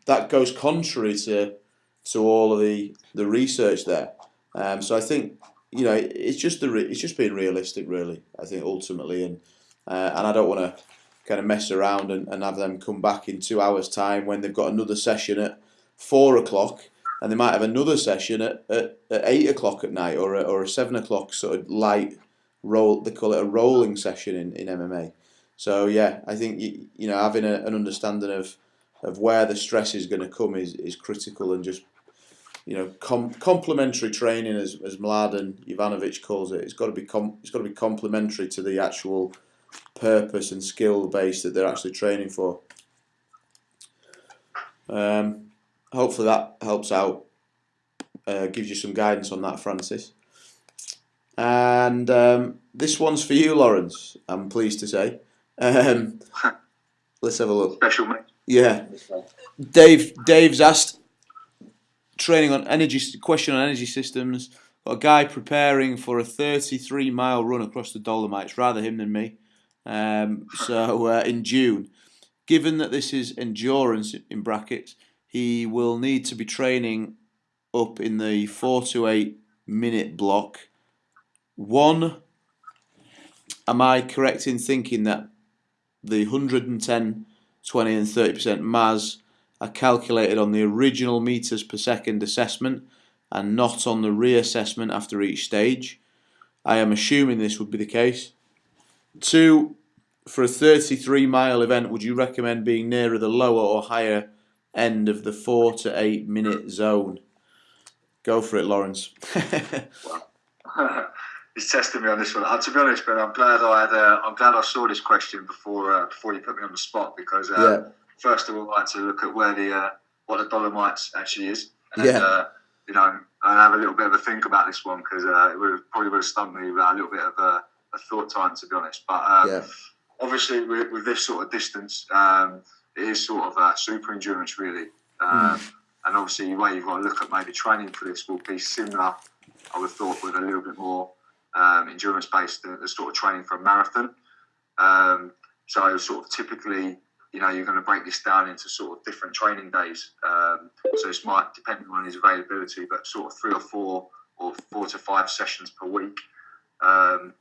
[SPEAKER 2] that goes contrary to to all of the, the research there. Um, so I think you know it's just the it's just being realistic, really. I think ultimately, and uh, and I don't want to kind of mess around and, and have them come back in two hours' time when they've got another session at four o'clock and they might have another session at, at, at eight o'clock at night or a, or a seven o'clock sort of light roll. They call it a rolling session in, in MMA. So yeah, I think you, you know having a, an understanding of of where the stress is going to come is, is critical and just you know com- complementary training as as Mladen Jovanovic calls it. It's got to be com- it's got to be complementary to the actual purpose and skill base that they're actually training for. Um, hopefully that helps out. uh, gives you some guidance on that, Francis. And um, this one's for you, Lawrence. I'm pleased to say. Um, let's have a look.
[SPEAKER 1] Special mate.
[SPEAKER 2] Yeah, Dave. Dave's asked training on energy. Question on energy systems. Got a guy preparing for a 33 mile run across the Dolomites. Rather him than me. Um, so uh, in June, given that this is endurance in brackets, he will need to be training up in the four to eight minute block. One, am I correct in thinking that the 110, 20, and 30% MAS are calculated on the original meters per second assessment and not on the reassessment after each stage? I am assuming this would be the case. Two, for a 33 mile event, would you recommend being nearer the lower or higher end of the four to eight minute zone? Go for it, Lawrence.
[SPEAKER 1] He's testing me on this one. Uh, to be honest, but I'm glad I had. Uh, I'm glad I saw this question before uh, before you put me on the spot because uh,
[SPEAKER 2] Yeah.
[SPEAKER 1] first of all, I had to look at where the uh, what the Dolomites actually is. And,
[SPEAKER 2] Yeah.
[SPEAKER 1] Uh, you know, and have a little bit of a think about this one because uh, it would probably would have stumped me without a little bit of a, a thought time, to be honest. But um,
[SPEAKER 2] Yeah.
[SPEAKER 1] obviously, with, with this sort of distance, um, it is sort of uh, super endurance, really. Um, And obviously, the way you've got to look at maybe training for this will be similar, I would have thought, with a little bit more um, endurance based, the, the sort of training for a marathon. Um, so, sort of typically, you know, you're going to break this down into sort of different training days. Um, so, it's might depend on his availability, but sort of three or four or four to five sessions per week. Um,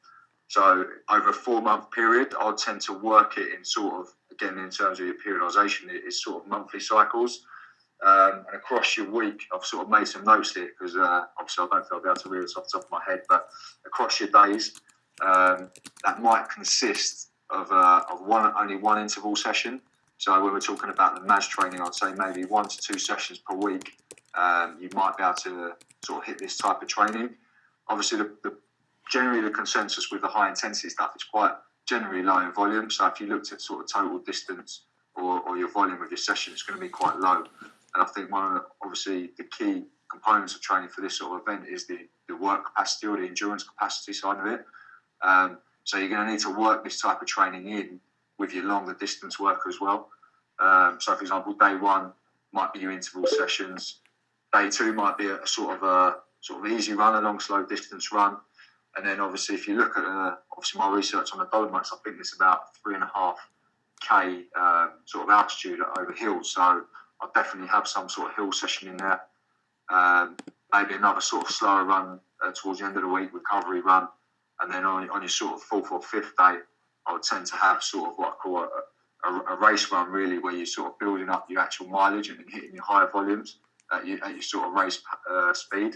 [SPEAKER 1] so, over a four month period, I'll tend to work it in sort of, again, in terms of your periodization, it is sort of monthly cycles. Um, and across your week, I've sort of made some notes here because uh, obviously I don't think I'll be able to read this off the top of my head, but across your days, um, that might consist of, uh, of one only one interval session. So when we're talking about the MAS training, I'd say maybe one to two sessions per week. Um, you might be able to sort of hit this type of training. Obviously, the, the generally the consensus with the high intensity stuff is quite generally low in volume. So if you looked at sort of total distance or, or your volume of your session, it's going to be quite low. And I think one of the, obviously the key components of training for this sort of event is the, the work capacity or the endurance capacity side of it. Um, so you're going to need to work this type of training in with your longer distance work as well. Um, so, for example, day one might be your interval sessions. Day two might be a, a sort of a sort of easy run, a long slow distance run. And then obviously, if you look at uh, obviously my research on the Dolomites, I think it's about three and a half k um, sort of altitude over hills. So I'll definitely have some sort of hill session in there. Um, maybe another sort of slower run uh, towards the end of the week, recovery run, and then on, on your sort of fourth or fifth day, I would tend to have sort of what I call a, a, a race run, really, where you're sort of building up your actual mileage and hitting your higher volumes at your, at your sort of race uh, speed.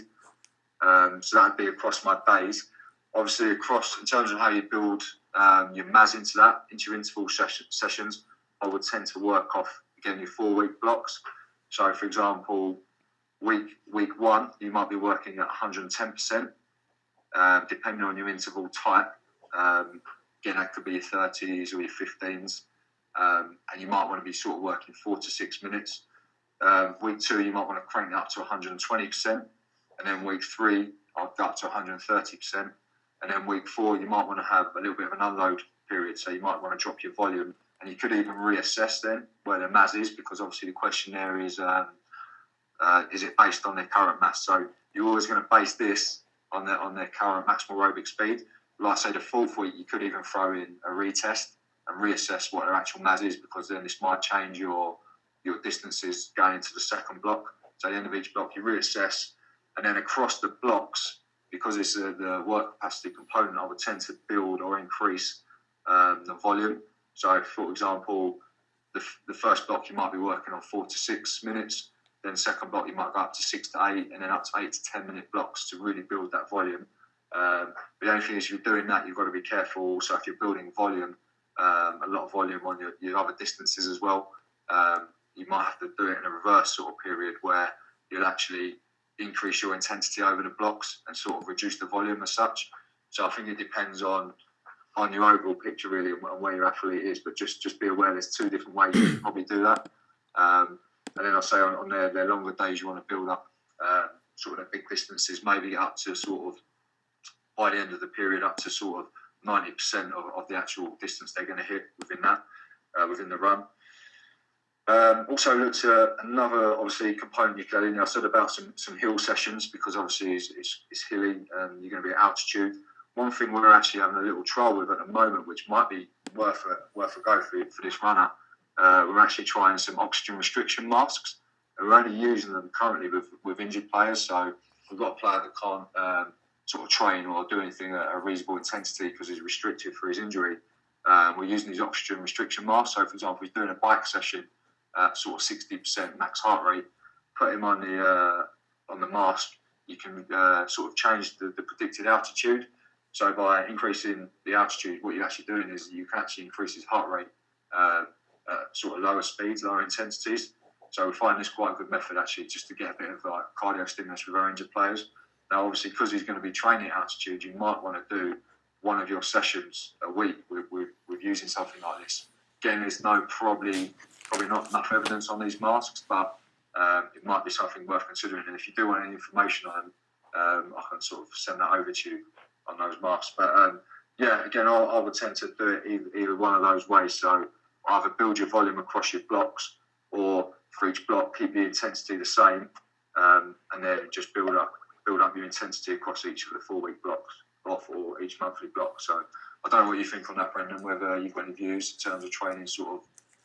[SPEAKER 1] Um, so that'd be across my days. Obviously, across in terms of how you build um, your MAS into that, into your interval session, sessions, I would tend to work off again your four week blocks. So, for example, week week one, you might be working at 110%, uh, depending on your interval type. Um, again, that could be your 30s or your 15s, um, and you might want to be sort of working four to six minutes. Um, week two, you might want to crank it up to 120%, and then week three, I'll go up to 130%, and then week four, you might want to have a little bit of an unload period. So you might want to drop your volume, and you could even reassess then where the MAS is, because obviously the question there is, um, uh, is it based on their current MAS? So you're always going to base this on their on their current maximal aerobic speed. Like I say, the fourth week, you could even throw in a retest and reassess what their actual MAS is, because then this might change your your distances going into the second block. So at the end of each block, you reassess, and then across the blocks, because it's a, the work capacity component, I would tend to build or increase um, the volume. So, for example, the, f- the first block you might be working on four to six minutes. Then second block you might go up to six to eight, and then up to eight to ten minute blocks to really build that volume. Um, but the only thing is, you're doing that, you've got to be careful. Also, if you're building volume, um, a lot of volume on your, your other distances as well, um, you might have to do it in a reverse sort of period where you'll actually increase your intensity over the blocks and sort of reduce the volume as such. So I think it depends on on your overall picture really and where your athlete is. But just just be aware there's two different ways you can probably do that. Um, and then I'll say on, on their, their longer days you want to build up uh, sort of big distances, maybe up to sort of by the end of the period, up to sort of ninety percent of, of the actual distance they're going to hit within that uh, within the run. Um, also looked at another obviously component you get in. I said about some, some hill sessions because obviously it's, it's, it's hilly and you're going to be at altitude. One thing we're actually having a little trial with at the moment, which might be worth a, worth a go for, for this runner, uh, we're actually trying some oxygen restriction masks. And We're only using them currently with, with injured players, so we've got a player that can't um, sort of train or do anything at a reasonable intensity because he's restricted for his injury. Um, we're using these oxygen restriction masks. So, for example, he's doing a bike session sort of 60% max heart rate, put him on the uh, on the mask, you can uh, sort of change the, the predicted altitude. So by increasing the altitude, what you're actually doing is you can actually increase his heart rate uh, at sort of lower speeds, lower intensities. So we find this quite a good method actually, just to get a bit of like cardio stimulus with our injured players. Now, obviously, because he's going to be training at altitude, you might want to do one of your sessions a week with, with, with using something like this. Again, there's no probably probably not enough evidence on these masks, but um, it might be something worth considering. And if you do want any information on them, um, I can sort of send that over to you on those masks. But um, yeah, again, I, I, would tend to do it either, either, one of those ways. So either build your volume across your blocks, or for each block keep the intensity the same, um, and then just build up build up your intensity across each of the four week blocks off or each monthly block. So I don't know what you think on that, Brendan. Whether you've got any views in terms of training, sort of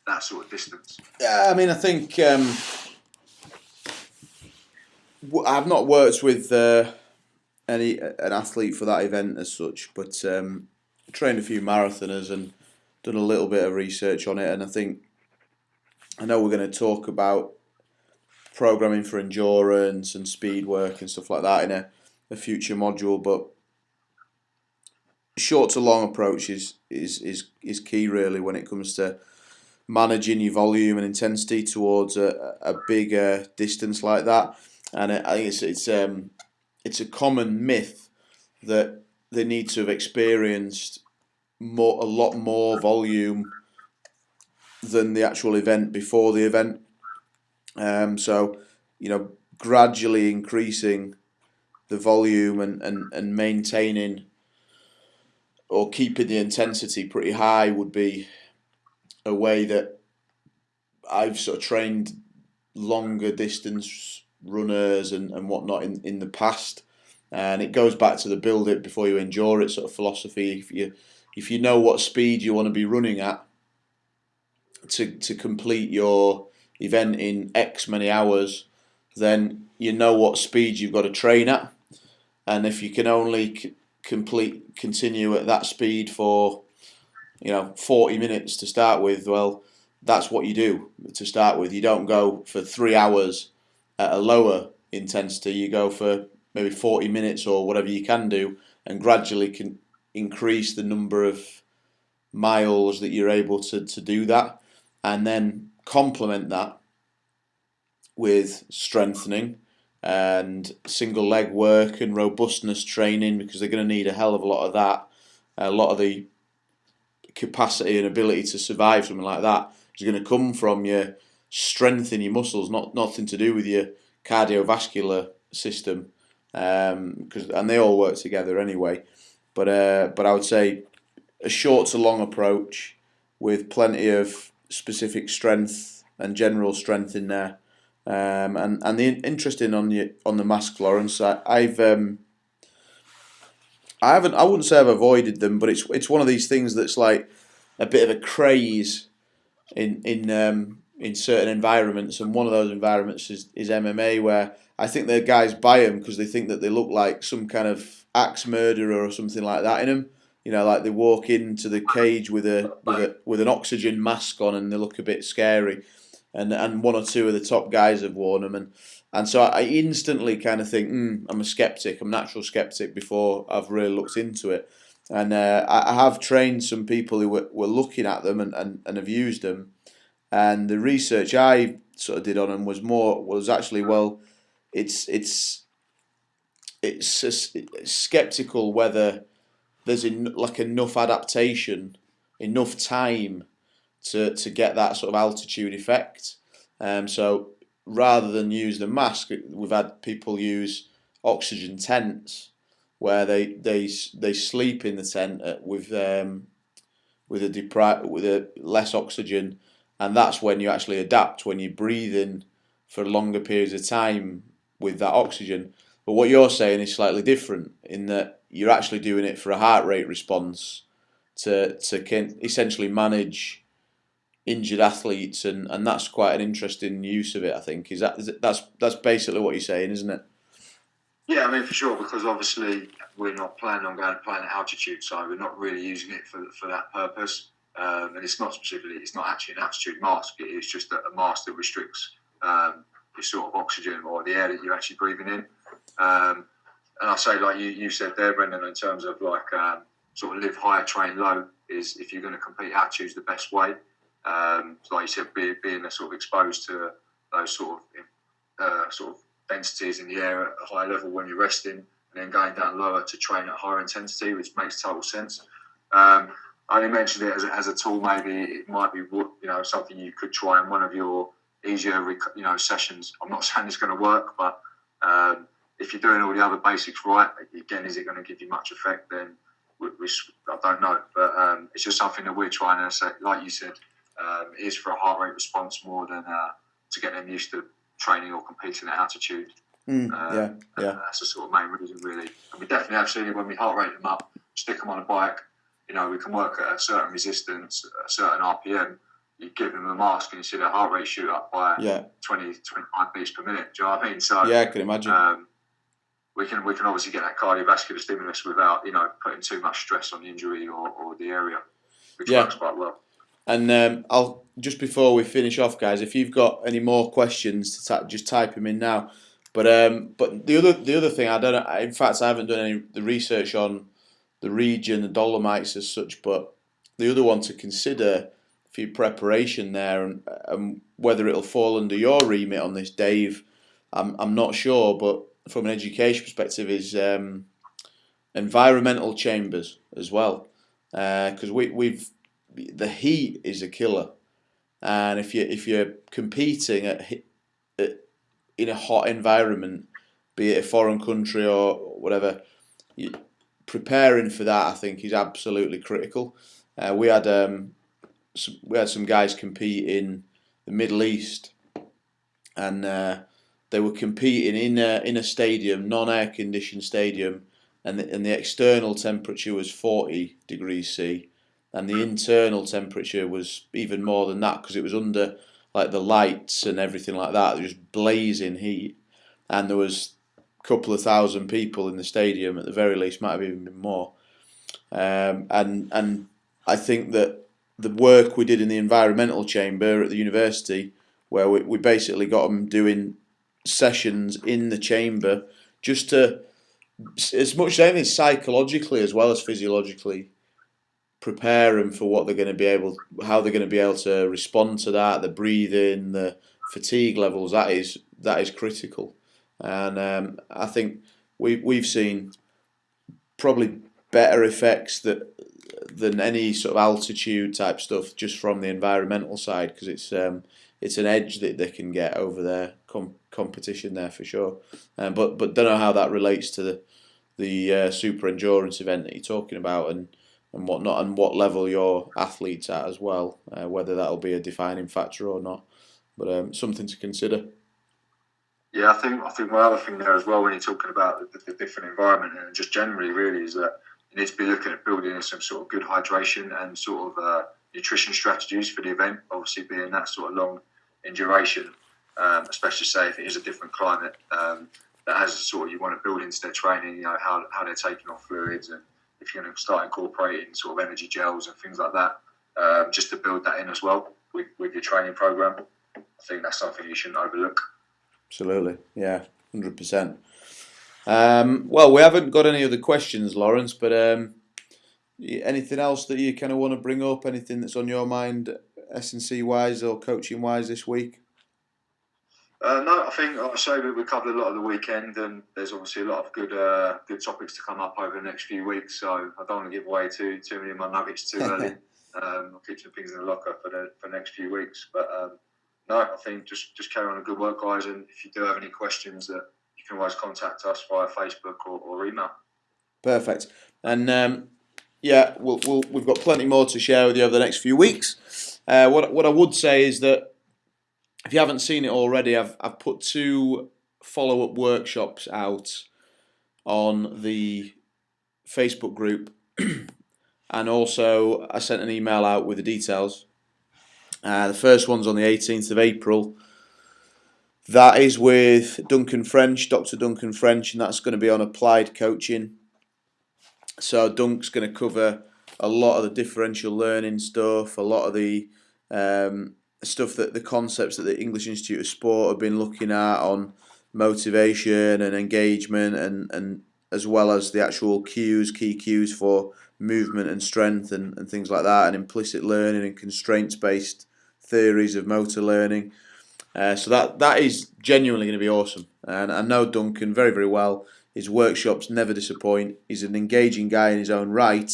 [SPEAKER 1] that sort of distance.
[SPEAKER 2] Yeah, I mean, I think um, I've not worked with uh, any an athlete for that event as such, but um, trained a few marathoners and done a little bit of research on it, and I think I know we're going to talk about programming for endurance and speed work and stuff like that in a, a future module, but short to long approach is, is, is, is key really when it comes to managing your volume and intensity towards a, a bigger distance like that. And I think it's it's um it's a common myth that they need to have experienced more a lot more volume than the actual event before the event. Um, so you know, gradually increasing the volume and, and, and maintaining or keeping the intensity pretty high would be a way that I've sort of trained longer distance runners and, and whatnot in, in the past. And it goes back to the build it before you endure it sort of philosophy. If you if you know what speed you want to be running at to to complete your event in X many hours, then you know what speed you've got to train at. And if you can only complete continue at that speed for you know 40 minutes to start with well that's what you do to start with. You don't go for three hours at a lower intensity. You go for maybe 40 minutes or whatever you can do and gradually can increase the number of miles that you're able to, to do that and then complement that with strengthening and single leg work and robustness training because they're going to need a hell of a lot of that. A lot of the capacity and ability to survive something like that is going to come from your strength in your muscles, not nothing to do with your cardiovascular system, um, and they all work together anyway. But uh, but I would say a short to long approach with plenty of specific strength and general strength in there. Um, and and the interesting on the on the mask, Lawrence, I, I've um, I haven't. I wouldn't say I've avoided them, but it's it's one of these things that's like a bit of a craze in in um, in certain environments, and one of those environments is, is MMA, where I think the guys buy them because they think that they look like some kind of axe murderer or something like that in them. You know, like they walk into the cage with a with a with an oxygen mask on, and they look a bit scary. And and one or two of the top guys have worn them, and and so I instantly kind of think, mm, I'm a skeptic. I'm a natural skeptic before I've really looked into it. And uh, I have trained some people who were, were looking at them and, and, and have used them. And the research I sort of did on them was more was actually well, it's it's it's, it's skeptical whether there's in, like enough adaptation, enough time to to get that sort of altitude effect. Um, so rather than use the mask, we've had people use oxygen tents where they they they sleep in the tent with um, with a depri- with a less oxygen, and that's when you actually adapt when you're breathing for longer periods of time with that oxygen. But what you're saying is slightly different in that you're actually doing it for a heart rate response to to essentially manage injured athletes, and, and that's quite an interesting use of it. I think is that is it, that's that's basically what you're saying, isn't it?
[SPEAKER 1] Yeah, I mean for sure, because obviously we're not planning on going to play at altitude, so we're not really using it for for that purpose. Um, and it's not specifically, it's not actually an altitude mask. It is just a, mask that restricts um, your sort of oxygen or the air that you're actually breathing in. Um, and I say, like you, you said there, Brendan, in terms of like um, sort of live higher, train low, is if you're going to compete, altitude's the best way. Um, like you said, be, being sort of exposed to those sort of uh, sort of densities in the air at a high level when you're resting, and then going down lower to train at higher intensity, which makes total sense. Um, I only mentioned it as a, as a tool. Maybe it might be you know something you could try in one of your easier you know sessions. I'm not saying it's going to work, but um, if you're doing all the other basics right, again, is it going to give you much effect? Then we, we, I don't know, but um, it's just something that we're trying to say. Like you said, um, is for a heart rate response more than uh, to get them used to training or competing at altitude.
[SPEAKER 2] Mm, uh, yeah, yeah.
[SPEAKER 1] That's the sort of main reason, really. And we definitely have seen it when we heart rate them up, stick them on a bike. You know, we can work at a certain resistance, a certain RPM. You give them a mask and you see their heart rate shoot up by
[SPEAKER 2] yeah.
[SPEAKER 1] 20, 25 beats per minute. Do you know what I mean? So
[SPEAKER 2] yeah, I can imagine.
[SPEAKER 1] Um, we can we can obviously get that cardiovascular stimulus without you know putting too much stress on the injury or, or the area, which yeah. works quite well.
[SPEAKER 2] And um, I'll just before we finish off, guys, if you've got any more questions, just type them in now. But um, but the other the other thing I don't. In fact, I haven't done any the research on the region, the Dolomites as such. But the other one to consider for your preparation there, and, and whether it'll fall under your remit on this, Dave, I'm I'm not sure. But from an education perspective, is um, environmental chambers as well, because uh, we we've the heat is a killer, and if you if you're competing at, at in a hot environment, be it a foreign country or whatever, you, preparing for that I think is absolutely critical. Uh, we had um, some, we had some guys compete in the Middle East, and uh, they were competing in a, in a stadium, non-air conditioned stadium, and the, and the external temperature was 40 degrees C, and the internal temperature was even more than that because it was under like the lights and everything like that, just blazing heat, and there was a couple of thousand people in the stadium at the very least, might have even been more, um, and and I think that the work we did in the environmental chamber at the university, where we, we basically got them doing sessions in the chamber, just to as much as anything psychologically as well as physiologically prepare them for what they're going to be able, how they're going to be able to respond to that, the breathing, the fatigue levels. That is that is critical, and um, I think we we've seen probably better effects that than any sort of altitude type stuff just from the environmental side because it's um, it's an edge that they can get over their com competition there for sure. Um, but but don't know how that relates to the the uh, super endurance event that you're talking about and and whatnot, and what level your athletes at as well, uh, whether that'll be a defining factor or not. But um, something to consider.
[SPEAKER 1] Yeah, I think I think one other thing there as well when you're talking about the, the different environment and just generally really is that you need to be looking at building some sort of good hydration and sort of uh, nutrition strategies for the event. Obviously, being that sort of long in duration, um, especially say if it is a different climate um, that has sort of you want to build into their training. You know how how they're taking off fluids and if you're going to start incorporating sort of energy gels and things like that, um, just to build that in as well with, with your training program. I think that's something you shouldn't overlook.
[SPEAKER 2] Absolutely, yeah, hundred percent. Um, well, we haven't got any other questions, Lawrence, but um, anything else that you kind of want to bring up? Anything that's on your mind, S and C wise or coaching wise this week?
[SPEAKER 1] Uh, no, I think I say we, we covered a lot of the weekend, and there's obviously a lot of good uh, good topics to come up over the next few weeks. So I don't want to give away too too many of my nuggets too early. um, I'll keep some things in the locker for the for the next few weeks. But um, no, I think just just carry on a good work, guys. And if you do have any questions, that you can always contact us via Facebook or, or email.
[SPEAKER 2] Perfect. And um, yeah, we'll, we'll, we've got plenty more to share with you over the next few weeks. Uh, what what I would say is that if you haven't seen it already, I've I've put two follow up workshops out on the Facebook group, and also I sent an email out with the details. Uh, the first one's on the 18th of April. That is with Duncan French, Dr. Duncan French, and that's going to be on applied coaching. So Dunk's going to cover a lot of the differential learning stuff, a lot of the um, stuff that the concepts that the English Institute of Sport have been looking at on motivation and engagement and, and as well as the actual cues, key cues for movement and strength and, and things like that, and implicit learning and constraints based theories of motor learning. Uh, so that that is genuinely going to be awesome, and I know Duncan very very well. His workshops never disappoint. He's an engaging guy in his own right,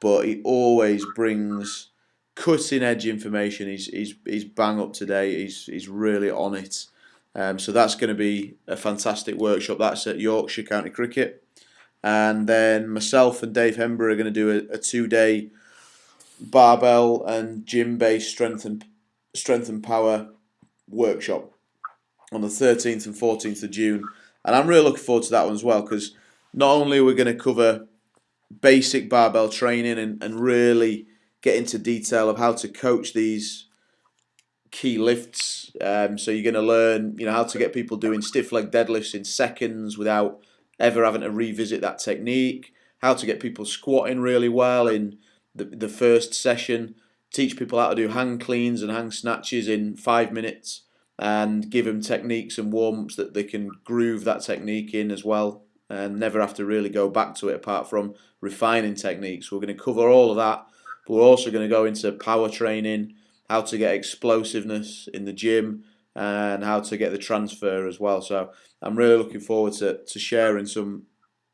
[SPEAKER 2] but he always brings cutting edge information. He's he's he's bang up to date. He's he's really on it. Um, so that's going to be a fantastic workshop. That's at Yorkshire County Cricket, and then myself and Dave Hember are going to do a, a two day barbell and gym based strength and strength and power workshop on the 13th and 14th of June. And I'm really looking forward to that one as well because not only are we going to cover basic barbell training and, and really get into detail of how to coach these key lifts. Um, so you're going to learn, you know, how to get people doing stiff leg deadlifts in seconds without ever having to revisit that technique. How to get people squatting really well in the the first session. Teach people how to do hang cleans and hang snatches in five minutes, and give them techniques and warm ups that they can groove that technique in as well, and never have to really go back to it apart from refining techniques. We're going to cover all of that, but we're also going to go into power training how to get explosiveness in the gym, and how to get the transfer as well. So I'm really looking forward to, to sharing some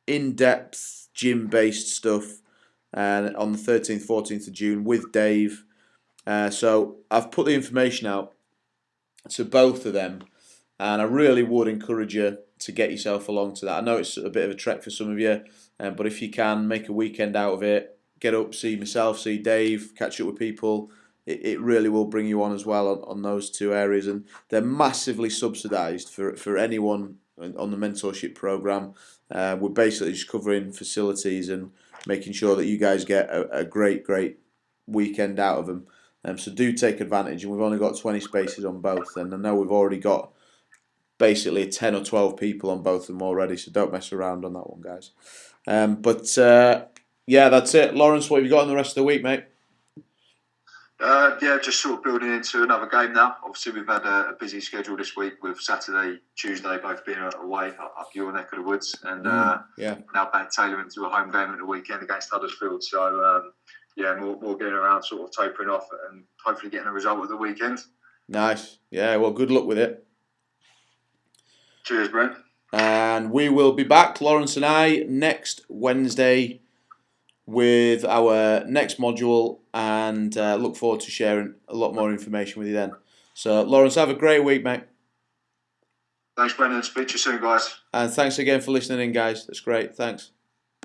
[SPEAKER 2] in-depth gym-based stuff uh, on the 13th, 14th of June with Dave. Uh, so I've put the information out to both of them, and I really would encourage you to get yourself along to that. I know it's a bit of a trek for some of you, um, but if you can make a weekend out of it, get up, see myself, see Dave, catch up with people it, it really will bring you on as well on, on those two areas. And they're massively subsidised for, for anyone on the mentorship program. Uh, we're basically just covering facilities and making sure that you guys get a, a great, great weekend out of them. Um, so do take advantage. And we've only got 20 spaces on both. And I know we've already got basically 10 or 12 people on both of them already. So don't mess around on that one, guys. Um, but uh, yeah, that's it. Lawrence, what have you got on the rest of the week, mate?
[SPEAKER 1] Uh, yeah, just sort of building into another game now. Obviously, we've had a, a, busy schedule this week with Saturday, Tuesday both being away up, your neck of the woods, and mm, uh, yeah. now back tailoring to a home game at the weekend against Huddersfield. So um, yeah, more, more getting around, sort of tapering off, and hopefully getting a result at the weekend.
[SPEAKER 2] Nice. Yeah. Well, good luck with it.
[SPEAKER 1] Cheers, Brent.
[SPEAKER 2] And we will be back, Lawrence and I, next Wednesday with our next module and uh, look forward to sharing a lot more information with you then. So, Lawrence, have a great week, mate.
[SPEAKER 1] Thanks, Brendan. Speak to you soon, guys.
[SPEAKER 2] And thanks again for listening in, guys. That's great. Thanks.